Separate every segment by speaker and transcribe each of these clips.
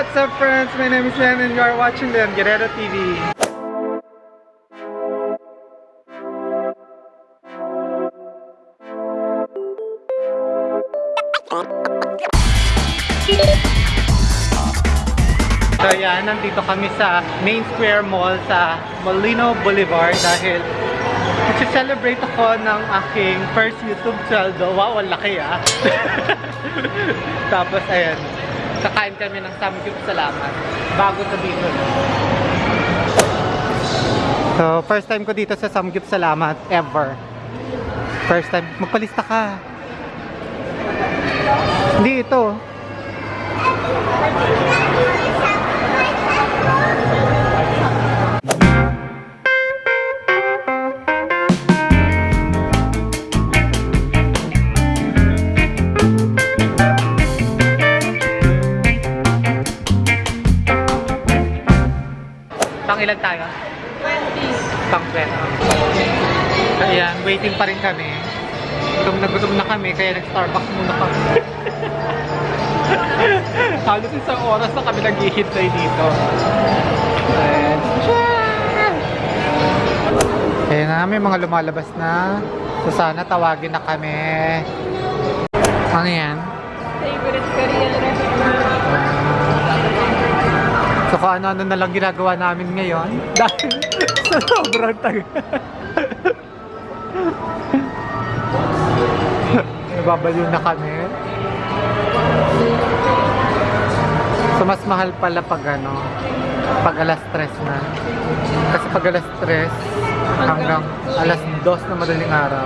Speaker 1: What's up friends? My name is Len and you are watching the Guerrero TV. So yan, nandito kami sa Main Square Mall sa Molino Boulevard dahil Nag-celebrate ako ng aking first YouTube sweldo. Wow, ang laki ah. Tapos ayan, kakain kami ng Samgyup Salamat. Bago sa dito. So, first time ko dito sa Samgyup Salamat ever. First time. Magpalista ka. Hindi ito. 20. Pang 20. Ayan, waiting pa rin kami. Gutom na gutom na kami, kaya nag-Starbucks muna kami. Halos isang oras na kami naghihintay dito. Ayan. Ayan na, may mga lumalabas na. So sana tawagin na kami. Ano yan?
Speaker 2: Favorite Korean restaurant.
Speaker 1: Kung ano-ano na lang ginagawa namin ngayon dahil sa sobrang tagal. Nababaliw na kami. So mas mahal pala pag ano, pag alas 3 na. Kasi pag alas 3 hanggang alas 2 na madaling araw.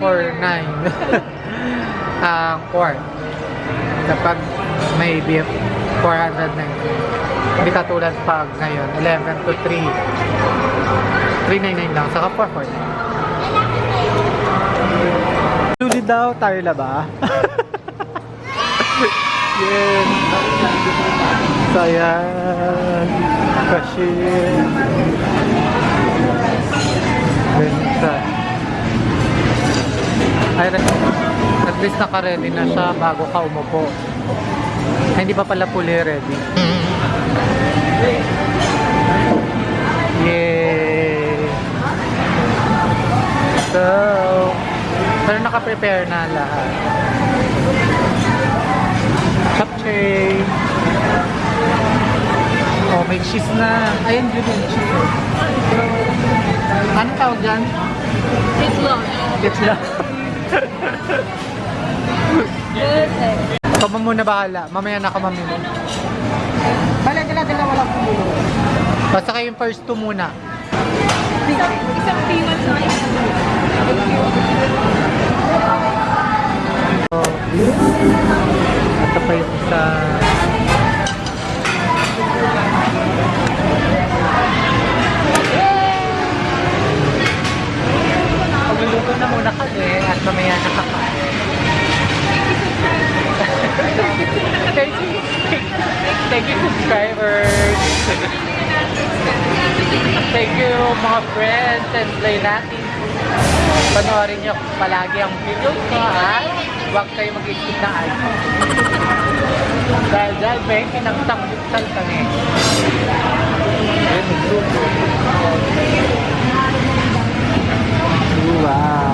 Speaker 1: 449 ang quart. Kapag may beef, 490. Hindi katulad pag ngayon, 11 to 3. 399 lang, saka 449. Luli daw, tayo na ba? yes. So, ayan. Cashier. Benta. Ay, at least naka-ready na siya bago ka umupo. Ay, hindi pa pala fully ready. Yay! So, pero naka-prepare na lahat. Chapchay! Oh, may cheese na. Ayun, yun yung cheese. Ano tawag dyan?
Speaker 2: It's long.
Speaker 1: Ikaw ba muna bahala? Mamaya na ako mamili. Bala, dala, dala, wala pumulo. Basta kayo yung first two muna.
Speaker 2: Isang, isang piwan sa.
Speaker 1: So, ito pa yung isa. You mga friends and play natin. Panoorin niyo palagi ang video ko ha. Huwag kayo mag-skip ng ad. Dahil dahil may kinangtang buksan kami. Ayun. Wow.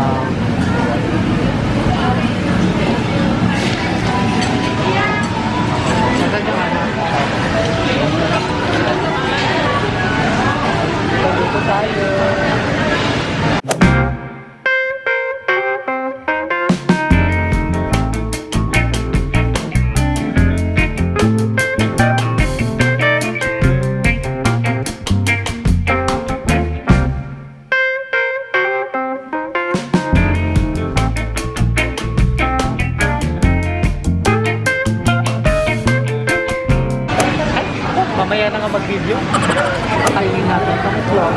Speaker 1: Mamaya na nga mag-video. Kainin natin itong vlog.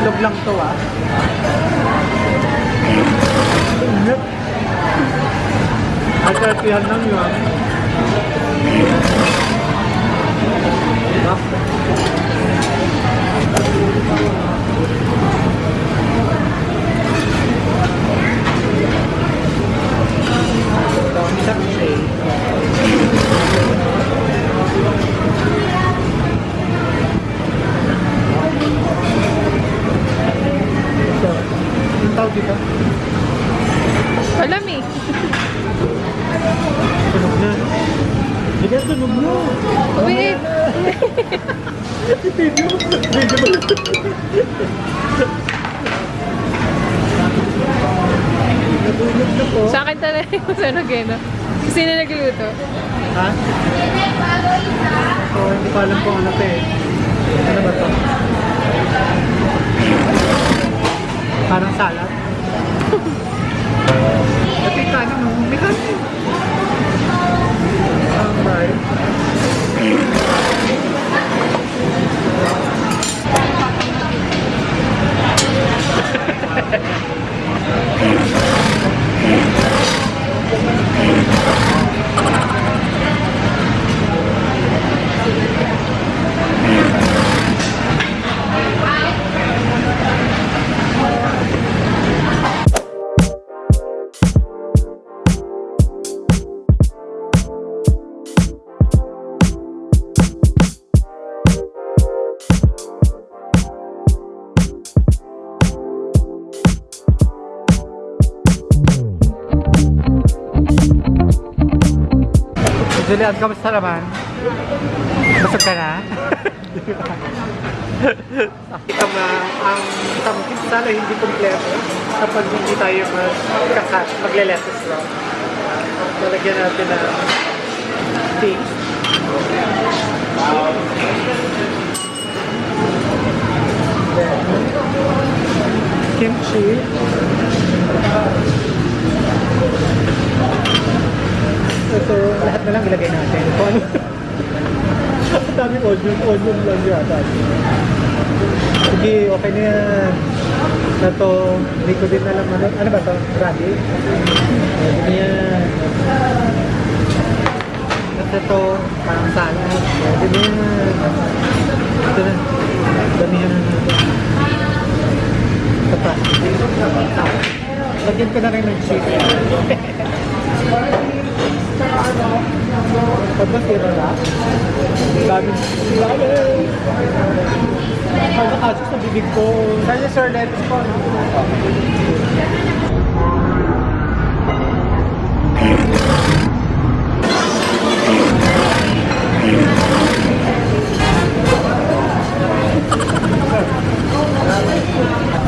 Speaker 1: Vlog lang to ah. At katihan lang yun. Diba? tawag dito? Alam eh. Tunog na. Tunog na. Wait. Video. Video.
Speaker 2: Sa akin talaga yung sunog eh, no? Kasi na nagluto.
Speaker 1: Ha? Oo, oh, hindi pa alam kung ano pa eh. Ano ba to? Parang salad. Yung kanin mo. May kanin. Ang Julian, kamusta naman? Busog ka na? Ito na ang tamkin sana hindi kompleto kapag hindi tayo magkakat, magle-lettuce lang. Lalagyan natin steak. Then, kimchi. Ito, lahat na lang ilagay natin. Kung ano. Daming onion, onion lang yata. Sige, okay na yan. Na to, hindi ko din alam ano, ano ba to? Radi? Pwede na yan. At ito, parang salad. Pwede na yan. Ito na. Damihan na natin. Ito pa. Lagyan ko na rin ng cheese. Pag masira na, dami, dami. Ano kasi sa bibig ko? Saan yung sir lettuce ko?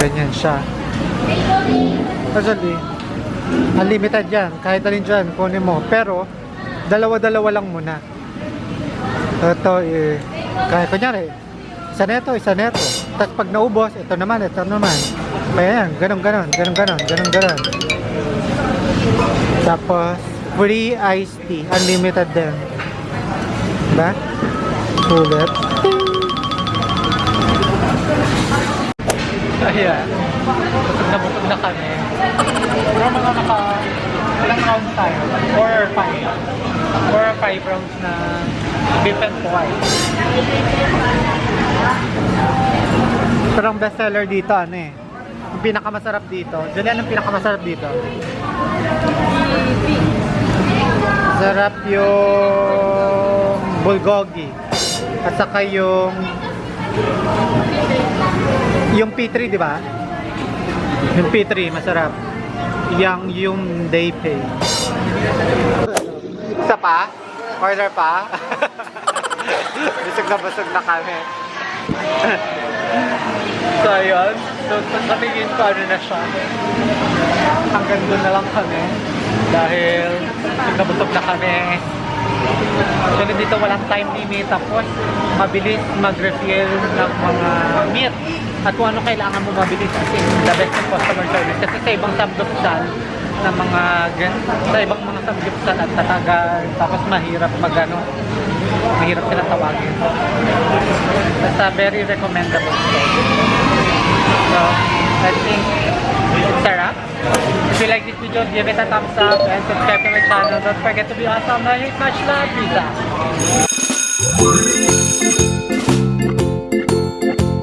Speaker 1: Ganyan siya. Actually, unlimited yan. Kahit alin dyan, kunin mo. Pero, dalawa-dalawa lang muna. Ito, eh, kaya kunyari, isa neto, isa neto. Tapos pag naubos, ito naman, ito naman. Kaya yan, ganun, ganun, ganun, ganun, ganun, ganun. Tapos, free iced tea, unlimited din. Diba? Sulit. Ayan. Busog na busog na kami. Pero mga naka... Ilang rounds tayo? Four or five? Four or five rounds na beef and pork. Pero ang bestseller dito, ano eh? Ang pinakamasarap dito. Julian, ang pinakamasarap dito? Sarap yung bulgogi. At saka yung yung P3, di ba? Yung P3, masarap. Yang yung day pay. Isa pa? Order pa? busog na busog na kami. so, ayun. So, sa tingin ko, ano na siya. Hanggang doon na lang kami. Dahil, busog na busog na kami. Actually, dito walang time limit. Tapos, mabilis mag-refill ng mga meat. At kung ano kailangan mo mabilis kasi the best ng customer service. Kasi sa ibang samgupsal na mga sa ibang mga samgupsal at tatagal. Tapos mahirap mag ano, mahirap sila tawagin. Basta very recommendable. So, I think it's a wrap. If you like this video, give it a thumbs up and subscribe to my channel. Don't forget to be awesome. Hate much love. Out.